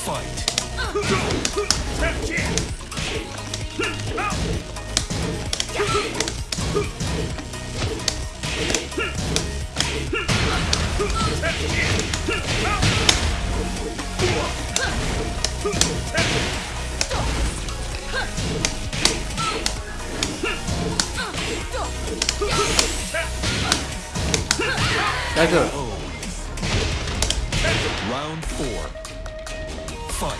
fight. Back up. Round four. f i g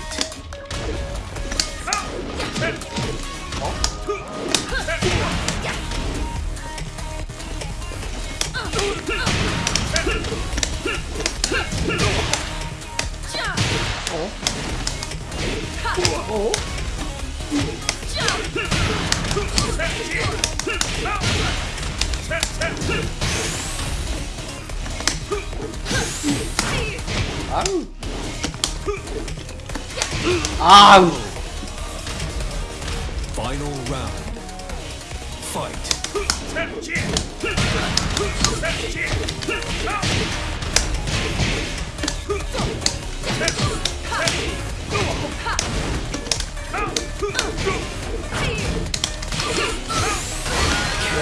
h t 아우 Final round. Fight.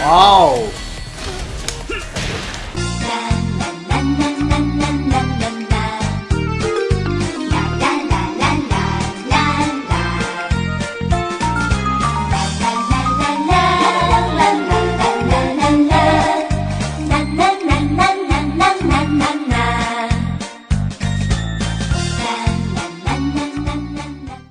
와우